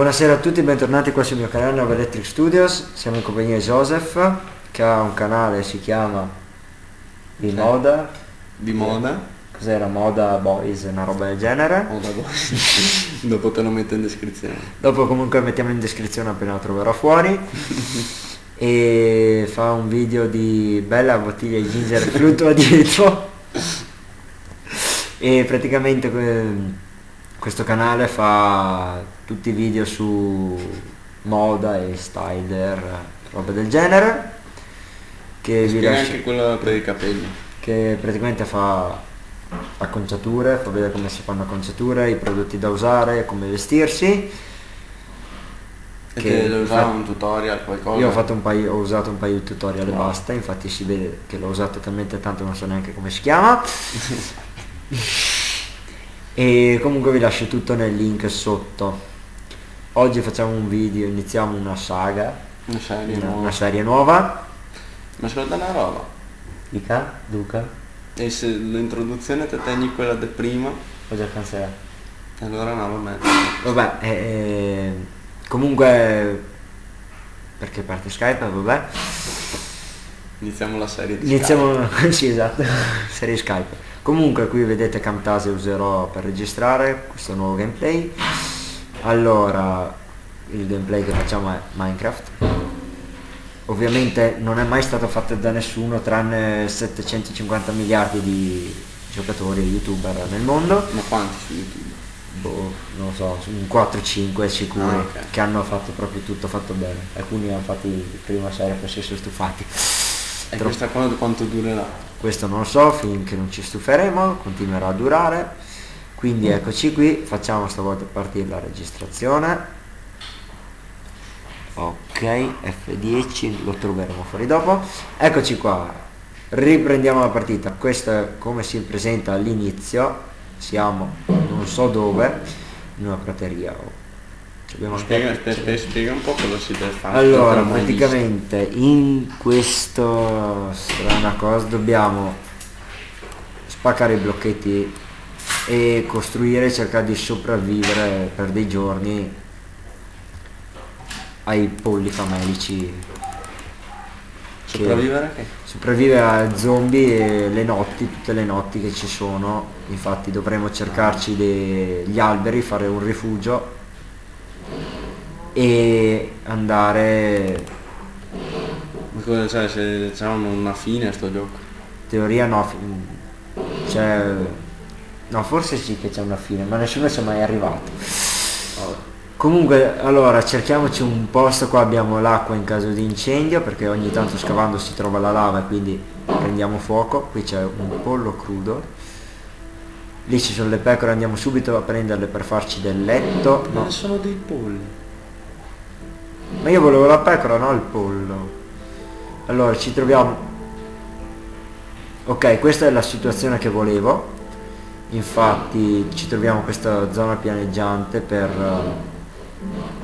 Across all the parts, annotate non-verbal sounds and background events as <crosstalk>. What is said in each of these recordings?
Buonasera a tutti, bentornati qua sul mio canale Nova Electric Studios, siamo in compagnia di Joseph che ha un canale, si chiama di moda, Di moda. cos'era Moda Boys, una roba del genere. Moda boys. <laughs> Dopo te lo metto in descrizione. Dopo comunque mettiamo in descrizione appena lo troverò fuori. <laughs> e fa un video di bella bottiglia di ginger fluttua <laughs> dietro. e praticamente que- questo canale fa tutti i video su moda e styler, roba del genere. Che, vi lascio- anche quello per i capelli. che praticamente fa acconciature, fa vedere come si fanno acconciature, i prodotti da usare, come vestirsi. E Che usava fa- un tutorial, qualcosa. Io ho, fatto un paio, ho usato un paio di tutorial e Wow. basta, infatti si vede che l'ho usato talmente tanto non so neanche come si chiama. <laughs> e comunque vi lascio tutto nel link sotto. Oggi facciamo un video, iniziamo una saga, Una serie una, nuova. una serie nuova. Ma ascolta una roba. Dica, Duca, E se l'introduzione te tegni quella di prima, ho già cancellato. allora no, vabbè. Vabbè, eh, comunque perché parte Skype, vabbè. Iniziamo la serie di Iniziamo, <laughs> sì esatto, <laughs> serie Skype. Comunque qui vedete Camtasia userò per registrare questo nuovo gameplay. Allora, il gameplay che facciamo è Minecraft. Ovviamente non è mai stato fatto da nessuno tranne 750 miliardi di giocatori e youtuber nel mondo. Ma quanti su YouTube? Boh, non lo so, un 4-5 sicuri Ah, ok. che hanno fatto proprio tutto fatto bene. Alcuni hanno fatto prima serie poi si sono stufati. E Troppo- questa qua quanto durerà? questo non lo so finché non ci stuferemo, continuerà a durare. Quindi eccoci qui, facciamo stavolta partire la registrazione. Ok, F10, lo troveremo fuori dopo. Eccoci qua, riprendiamo la partita. Questo è come si presenta all'inizio. Siamo non so dove, in una prateria. Oh. Spiega, ancora- spiega, spiega un po' cosa si deve fare. allora, praticamente in questa strana cosa dobbiamo spaccare i blocchetti e costruire, cercare di sopravvivere per dei giorni ai polli famelici. Sopravvivere che? sopravvive a zombie e le notti, tutte le notti che ci sono, infatti dovremo cercarci degli alberi, fare un rifugio e andare, Ma cosa cioè se c'è una fine a sto gioco? teoria no, c'è, no forse sì che c'è una fine, ma nessuno ci è mai arrivato. Comunque, allora, cerchiamoci un posto, qua abbiamo l'acqua in caso di incendio, perché ogni tanto scavando si trova la lava e quindi prendiamo fuoco. Qui c'è un pollo crudo. Lì ci sono le pecore, andiamo subito a prenderle per farci del letto. Ma No, sono dei polli. Ma io volevo la pecora, no il pollo. Allora, ci troviamo... Ok, questa è la situazione che volevo. Infatti ci troviamo questa zona pianeggiante per...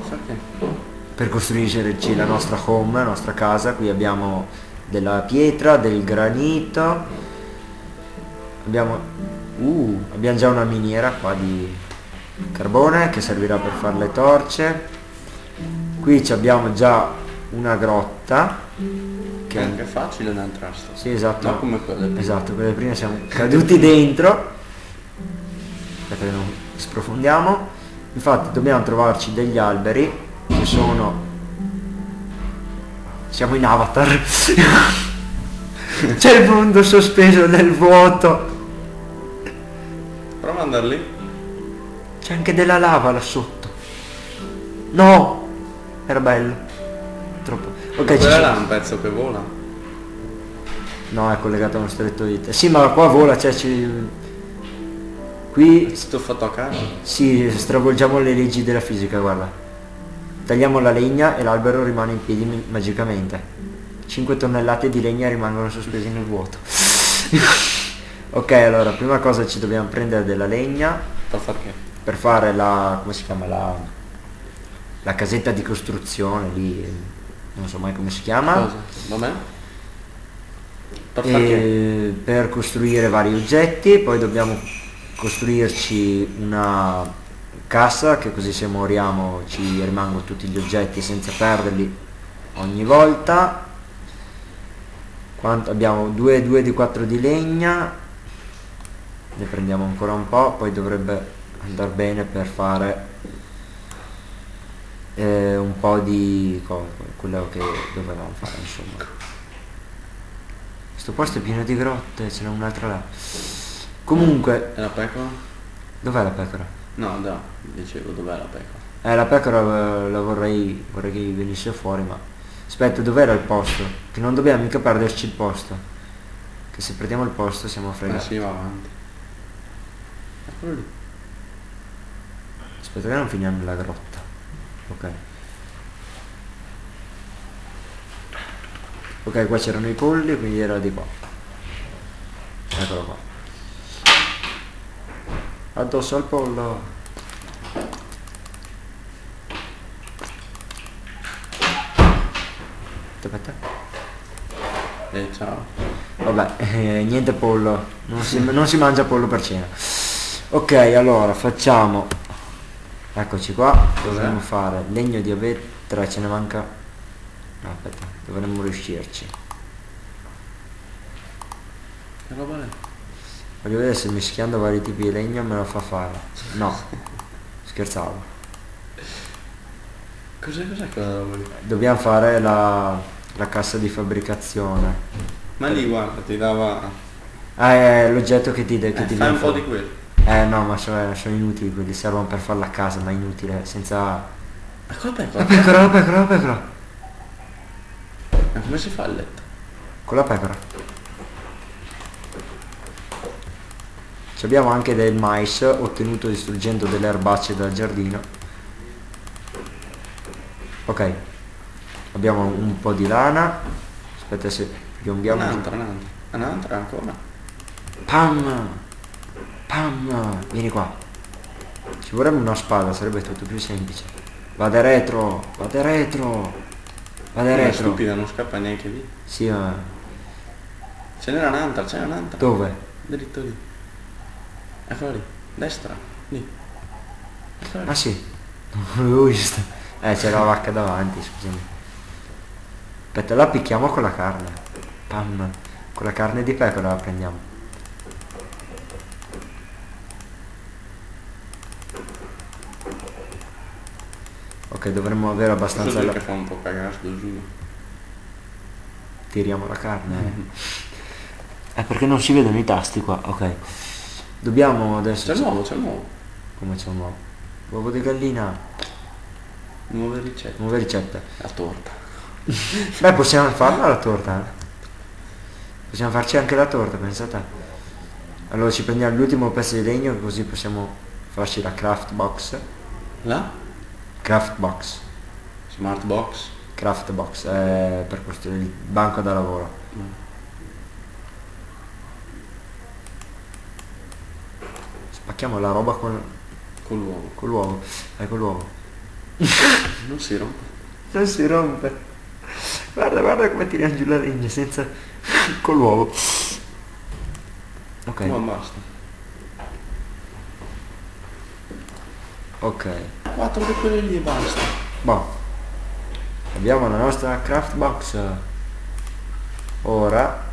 Perché? per costruirci la nostra home, la nostra casa. Qui abbiamo della pietra, del granito. Abbiamo, uh, abbiamo già una miniera qua di carbone che servirà per fare le torce. Qui abbiamo già una grotta. Che è anche facile da entrare sì, esatto. No, come quelle prima. Esatto, quelle prime siamo caduti dentro. Aspetta che non sprofondiamo. Infatti dobbiamo trovarci degli alberi che sono... Siamo in avatar. <laughs> C'è il mondo sospeso nel vuoto. Prova ad andare lì. C'è anche della lava là sotto. No! Era bello. Troppo. Ok, ci là un pezzo che vola. No, è collegato a uno stretto di te. Sì, ma qua vola, cioè ci... Qui È stato fatto a casa. Sì, stravolgiamo le leggi della fisica, guarda. Tagliamo la legna e l'albero rimane in piedi magicamente. 5 tonnellate di legna rimangono sospesi nel vuoto. <laughs> ok, allora, prima cosa ci dobbiamo prendere della legna Per far che? per fare la... come si chiama? La, la casetta di costruzione lì, non so mai come si chiama. Vabbè? Per e per costruire vari oggetti, poi dobbiamo costruirci una cassa che così se moriamo ci rimangono tutti gli oggetti senza perderli ogni volta quanto abbiamo 2 2 di 4 di legna ne prendiamo ancora un po' poi dovrebbe andare bene per fare eh, un po' di quello che dovevamo fare insomma questo posto è pieno di grotte ce n'è un'altra là comunque E la pecora? dov'è la pecora? No, no, dicevo dov'è la pecora? Eh, la pecora eh, la vorrei, vorrei che venisse fuori, ma... Aspetta, dov'era il posto? Che non dobbiamo mica perderci il posto. Che se perdiamo il posto siamo Eh fregati. sì, va avanti. Aspetta che non finiamo nella grotta. Ok. Ok, qua c'erano i polli, quindi era di qua. Eccolo qua. Addosso al pollo. Aspetta. Eh, ciao. Vabbè, eh, niente pollo, non si, non si mangia pollo per cena. Ok, allora facciamo, eccoci qua, dovremmo fare legno di avetra, ce ne manca, no, aspetta, dovremmo riuscirci. Che roba è? Voglio vedere se mischiando vari tipi di legno me lo fa fare. No, <laughs> scherzavo. Cos'è, cos'è quella roba lì? Dobbiamo fare la, la cassa di fabbricazione. Ma lì guarda, ti dava... Ah, è l'oggetto che ti, che Eh, ti fai un po' di quello. Eh no, ma sono, sono inutili quelli, servono per farla a casa, ma inutile, senza... Ma cosa La pecora? la pecora, la pecora. Ma come si fa il letto? Con la pecora. Ci abbiamo anche del mais ottenuto distruggendo delle erbacce dal giardino. Ok. Abbiamo un po' di lana. Aspetta se piombiamo. Un'altra, un'altra. Un'altra ancora. Pam! Pam! Vieni qua. Ci vorrebbe una spada, sarebbe tutto più semplice. Vada retro, vada retro. Vada È retro. stupida, non scappa neanche lì. Sì, ma Ce n'era un'altra, c'è un'altra. dove? Dritto lì. Eccola lì. Destra. Lì. Eccola lì. Ah sì, non l'avevo vista. Eh, c'era la vacca davanti, scusami. Aspetta, la picchiamo con la carne. Pam. Con la carne di pecora la prendiamo. Ok, dovremmo avere Questo abbastanza... gioco La... che fa un po' cagare, sto giuro. Tiriamo la carne. Eh, perché non si vedono i tasti qua, ok. Dobbiamo adesso... C'è il nuovo, c'è il nuovo. Come c'è un uovo? Uovo di gallina, Nuove ricette. nuova ricetta. La torta. Beh, possiamo farla la torta. eh. Possiamo farci anche la torta, pensate. Allora ci prendiamo l'ultimo pezzo di legno così possiamo farci la craft box. La? Craft box. Smart box. Craft box. eh, per costruire il banco da lavoro. Spacchiamo la roba con, Con l'uovo. con l'uovo. Eh, con l'uovo. <laughs> Non si rompe. Non si rompe. Guarda, guarda come tiriamo giù la legna senza... <laughs> con l'uovo. Ok. Ma basta. Ok. Quattro di quelle lì e basta. Boh. Abbiamo la nostra craft box. Ora.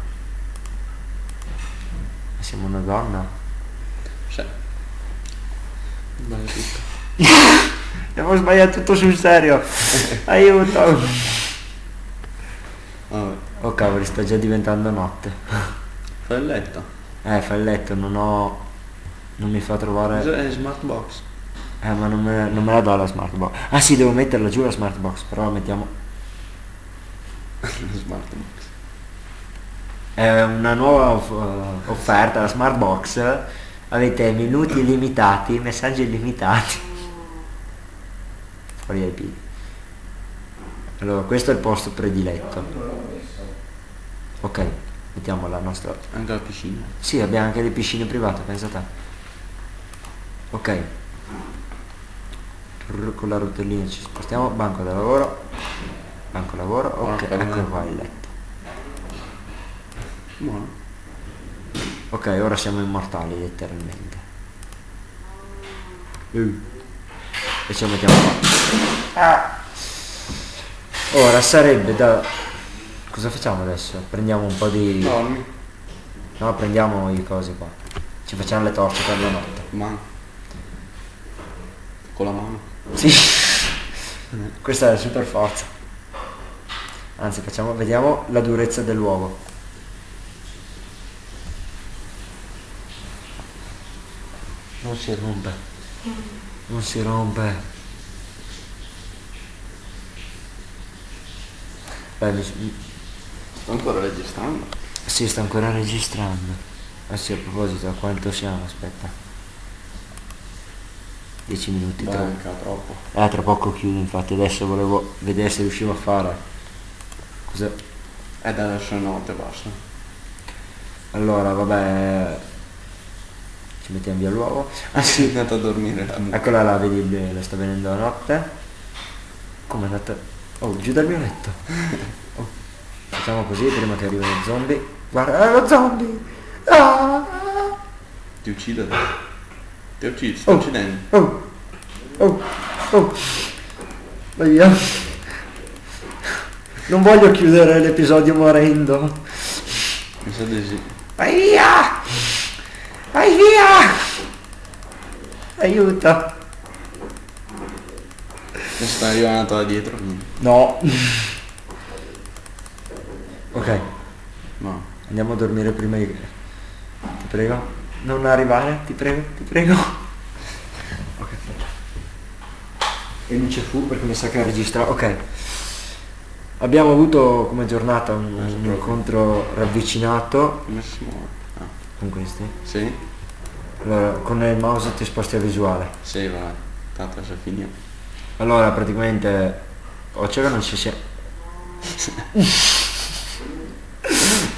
Siamo una donna. Sì. Sbaglio tutto. <laughs> Abbiamo sbagliato tutto sul serio. <laughs> Aiuto. Vabbè. Oh cavoli, sta già diventando notte. Fai il letto. Eh, fa il letto, non ho. Non mi fa trovare. Cos'è smart box? Eh, ma non me, non me la dà la smart box. Ah sì, devo metterla giù la smart box, però la mettiamo. <laughs> smart box. È una nuova off- offerta, la smart box. Avete minuti illimitati, messaggi illimitati. Fuori dai piedi. Allora, questo è il posto prediletto. Ok, mettiamo la nostra... Anche la piscina. Sì, abbiamo anche le piscine private, pensa te. Ok. Con la rotellina ci spostiamo, banco da lavoro. Banco lavoro, ok, Porca ecco qua il letto. Buono. Ok, ora siamo immortali letteralmente. Uh. e lo mettiamo qua. Ah. Ora sarebbe da... Cosa facciamo adesso? Prendiamo un po' di... Dormi. No, prendiamo i cosi qua. Ci facciamo le torce per la notte. Mano. Con la mano. Sì. Questa è la super forza. Anzi, facciamo, vediamo la durezza dell'uovo. Non si rompe. Non si rompe. Beh, mi- Sto ancora registrando. sì, sta ancora registrando. Ah sì, a proposito, a quanto siamo? Aspetta. 10 minuti. tra- Manca troppo. Eh, tra poco chiudo, infatti adesso volevo vedere se riuscivo a fare. Cosa? E da adesso è notte basta. Allora, vabbè. Ci mettiamo via l'uovo. Ah sì, È andato a dormire. eccola là, vedi, le sta venendo la notte. Come è andata? Oh, giù dal mio letto. <laughs> Oh, Facciamo così prima che arrivino i zombie. Guarda, è lo zombie! Ah! Ti uccide. Ti uccidi, sto Oh. uccidendo. Oh! Oh! Oh! Vai via. Non voglio chiudere l'episodio morendo. Mi sa di sì. Vai via! Vai via! Aiuto! Mi sta arrivando da dietro. No. Ok, No. andiamo a dormire prima di... Ti prego. Non arrivare, ti prego, ti prego. Ok. E luce fu perché mi sa che registra. Ok. Abbiamo avuto come giornata un, un incontro ravvicinato si? Ah. con questi. Sì? Allora, con il mouse ti sposti a visuale. Sì, va. Tanto se finito. Allora, praticamente... O c'era non ci sia... <laughs>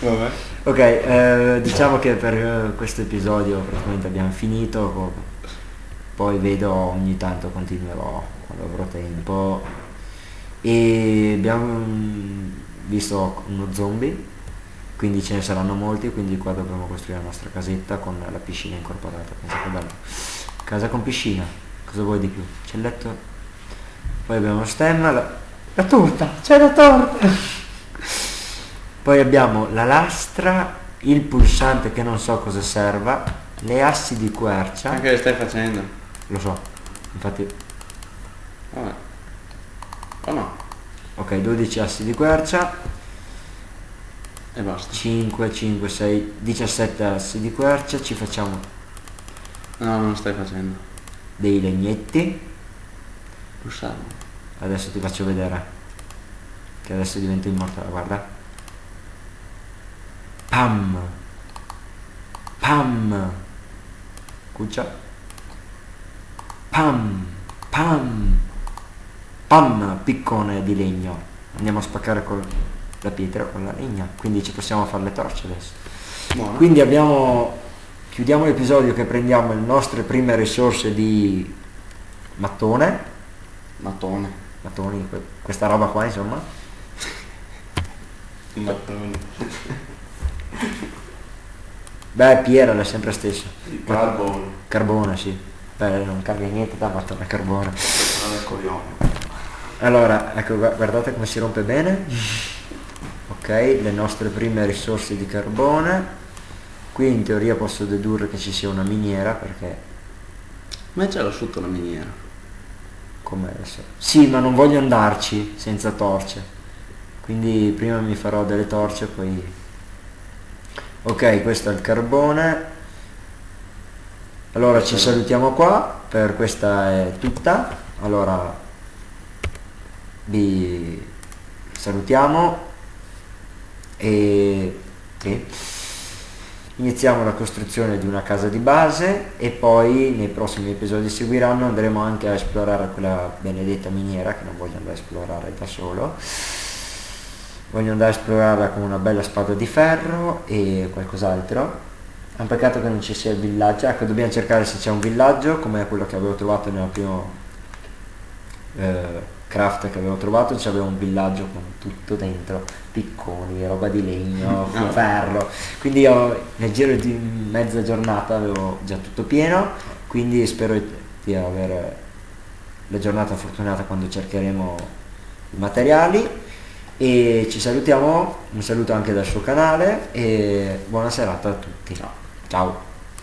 Vabbè. Ok, eh, diciamo che per eh, questo episodio praticamente abbiamo finito, po- poi vedo ogni tanto continuerò quando avrò tempo e abbiamo mm, visto uno zombie, quindi ce ne saranno molti, quindi qua dovremo costruire la nostra casetta con la piscina incorporata. Casa con piscina, cosa vuoi di più? C'è il letto, poi abbiamo lo stemma, la, la torta, c'è la torta! Poi abbiamo la lastra, il pulsante che non so cosa serva, le assi di quercia, Anche che stai facendo? lo so, infatti, Vabbè. O no? ok, 12 assi di quercia, E basta. 5, 5, 6, 17 assi di quercia, ci facciamo No, non stai facendo. dei legnetti, Pulsarlo. adesso ti faccio vedere, che adesso divento immortale, guarda. Pam, pam, cuccia, pam, pam, pam, piccone di legno. Andiamo a spaccare con la pietra, con la legna, quindi ci possiamo fare le torce adesso. Buono. Quindi abbiamo, chiudiamo l'episodio che prendiamo le nostre prime risorse di mattone, Mattone. mattoni, que- questa roba qua insomma, Mattone. Beh Piera è sempre stessa, Il carbone. carbone sì, beh non cambia niente da mattone a carbone. Allora, ecco gu- guardate come si rompe bene, ok, le nostre prime risorse di carbone, qui in teoria posso dedurre che ci sia una miniera perché Ma c'era sotto la miniera. come adesso. Sì, ma non voglio andarci senza torce. Quindi prima mi farò delle torce, poi... Ok, questo è il carbone. Allora ci salutiamo qua, per questa è tutta. Allora vi salutiamo e sì. iniziamo la costruzione di una casa di base e poi nei prossimi episodi seguiranno andremo anche a esplorare quella benedetta miniera che non voglio andare a esplorare da solo voglio andare a esplorarla con una bella spada di ferro e qualcos'altro. È un peccato che non ci sia il villaggio. Ecco dobbiamo cercare se c'è un villaggio come quello che avevo trovato nel primo eh, craft che avevo trovato. C'aveva un villaggio con tutto dentro picconi, roba di legno, <laughs> ferro. Quindi io nel giro di mezza giornata avevo già tutto pieno. Quindi spero di aver la giornata fortunata quando cercheremo i materiali e ci salutiamo, un saluto anche dal suo canale e buona serata a tutti. Ciao. Ciao.